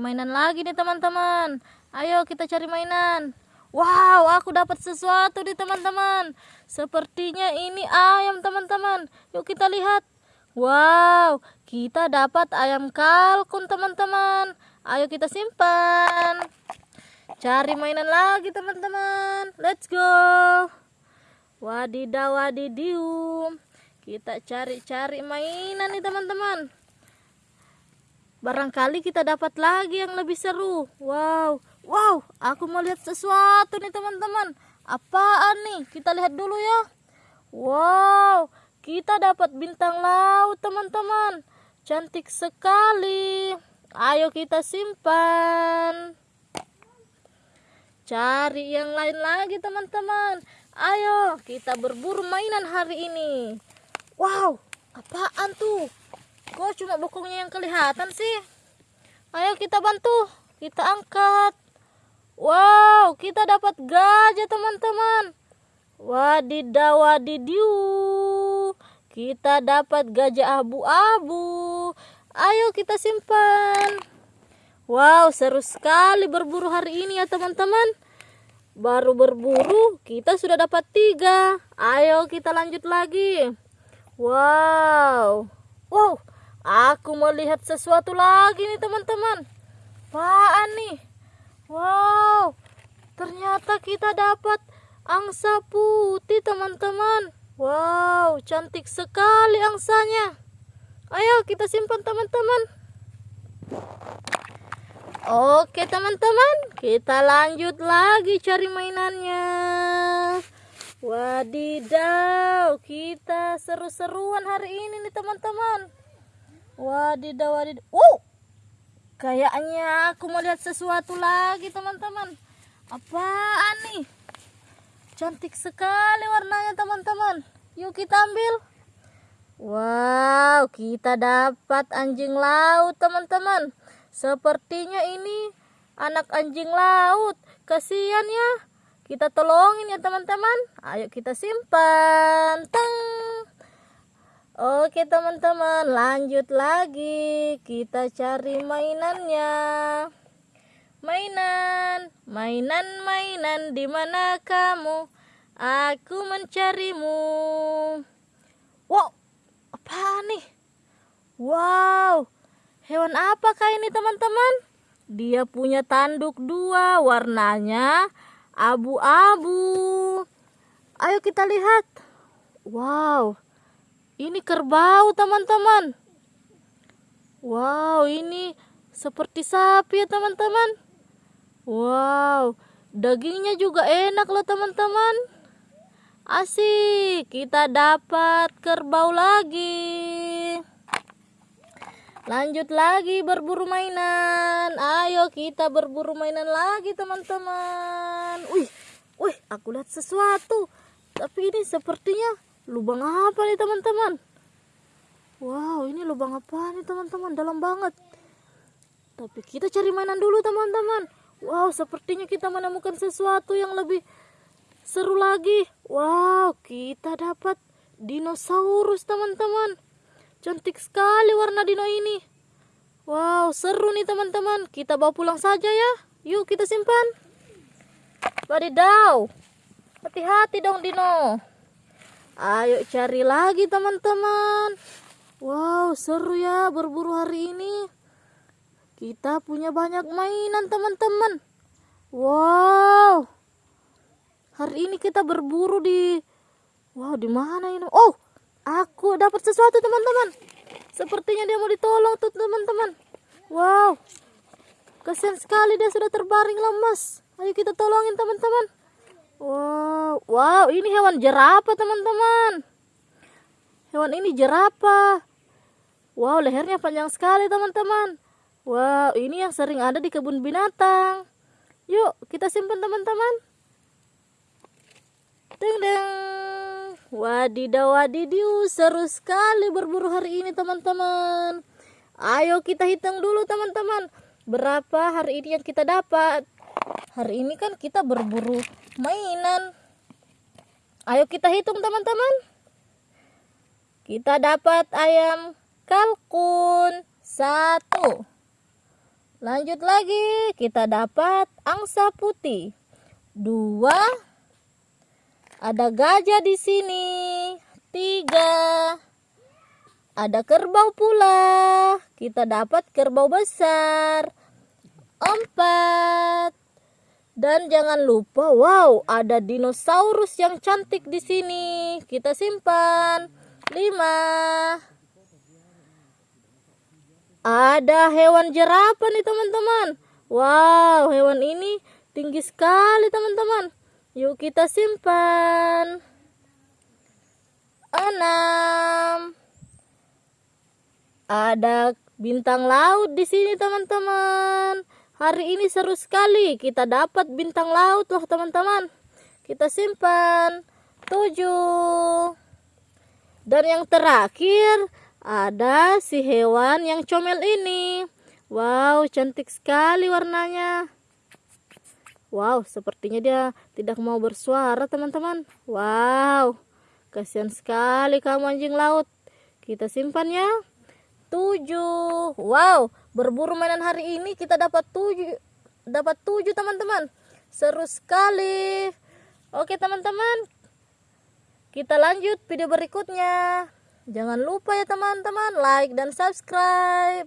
mainan lagi nih teman-teman. Ayo kita cari mainan. Wow aku dapat sesuatu nih teman-teman. Sepertinya ini ayam teman-teman. Yuk kita lihat. Wow kita dapat ayam kalkun teman-teman. Ayo kita simpan. Cari mainan lagi teman-teman. Let's go. Wadidaw wadidium. Kita cari-cari mainan nih teman-teman barangkali kita dapat lagi yang lebih seru. Wow wow aku mau lihat sesuatu nih teman-teman. Apaan nih? Kita lihat dulu ya. Wow kita dapat bintang laut teman-teman. Cantik sekali. Ayo kita simpan. Cari yang lain lagi teman-teman. Ayo kita berburu mainan hari ini. Wow apaan tuh Kok cuma bokongnya yang kelihatan sih? Ayo kita bantu. Kita angkat. Wow, kita dapat gajah teman-teman. Wadidaw wadidiu. Kita dapat gajah abu-abu. Ayo kita simpan. Wow, seru sekali berburu hari ini ya teman-teman. Baru berburu, kita sudah dapat tiga. Ayo kita lanjut lagi. Wow. Wow, Aku melihat sesuatu lagi nih teman-teman. Apaan nih? Wow, ternyata kita dapat angsa putih teman-teman. Wow, cantik sekali angsanya. Ayo kita simpan teman-teman. Oke teman-teman, kita lanjut lagi cari mainannya. Wadidaw, kita seru-seruan hari ini nih teman-teman. Wadidaw wadidaw. Uh! Kayaknya aku melihat sesuatu lagi teman-teman. Apaan nih? Cantik sekali warnanya teman-teman. Yuk kita ambil. Wow, kita dapat anjing laut teman-teman. Sepertinya ini anak anjing laut. Kasihan ya. Kita tolongin ya teman-teman. Ayo kita simpan. Teng. Oke teman-teman lanjut lagi. Kita cari mainannya. Mainan mainan mainan di mana kamu? Aku mencarimu. Wow apa nih? Wow hewan apakah ini teman-teman? Dia punya tanduk dua warnanya abu-abu. Ayo kita lihat. Wow ini kerbau teman-teman. Wow, ini seperti sapi ya teman-teman. Wow, dagingnya juga enak loh teman-teman. Asik, kita dapat kerbau lagi. Lanjut lagi berburu mainan. Ayo kita berburu mainan lagi teman-teman. Wih, wih, aku lihat sesuatu. Tapi ini sepertinya lubang apa nih teman-teman? Wow ini lubang apa nih teman-teman? Dalam banget. Tapi kita cari mainan dulu teman-teman. Wow sepertinya kita menemukan sesuatu yang lebih seru lagi. Wow kita dapat dinosaurus teman-teman. Cantik sekali warna dino ini. Wow seru nih teman-teman. Kita bawa pulang saja ya. Yuk kita simpan. Wadidaw hati-hati dong dino Ayo cari lagi teman-teman. Wow, seru ya berburu hari ini. Kita punya banyak mainan teman-teman. Wow. Hari ini kita berburu di Wow, di mana ini? Oh, aku dapat sesuatu teman-teman. Sepertinya dia mau ditolong tuh teman-teman. Wow. Kasihan sekali dia sudah terbaring lemas. Ayo kita tolongin teman-teman. Wow, wow, ini hewan jerapah teman-teman. Hewan ini jerapah. Wow, lehernya panjang sekali teman-teman. Wow, ini yang sering ada di kebun binatang. Yuk, kita simpan teman-teman. Deng deng. Wadidaw wadidiu, seru sekali berburu hari ini teman-teman. Ayo kita hitung dulu teman-teman. Berapa hari ini yang kita dapat? Hari ini kan kita berburu mainan. Ayo kita hitung teman-teman. Kita dapat ayam kalkun satu. Lanjut lagi, kita dapat angsa putih. Dua. Ada gajah di sini. Tiga. Ada kerbau pula. Kita dapat kerbau besar. Empat. Dan jangan lupa, wow, ada dinosaurus yang cantik di sini. Kita simpan. Lima. Ada hewan jerapah nih teman-teman. Wow, hewan ini tinggi sekali teman-teman. Yuk kita simpan. Enam. Ada bintang laut di sini teman-teman. Hari ini seru sekali. Kita dapat bintang laut loh teman-teman. Kita simpan. Tujuh. Dan yang terakhir ada si hewan yang comel ini. Wow, cantik sekali warnanya. Wow, sepertinya dia tidak mau bersuara teman-teman. Wow, kasihan sekali kamu anjing laut. Kita simpan ya. Tujuh. Wow, berburu mainan hari ini kita dapat tujuh dapat tujuh teman-teman. Seru sekali. Oke teman-teman kita lanjut video berikutnya. Jangan lupa ya teman-teman like dan subscribe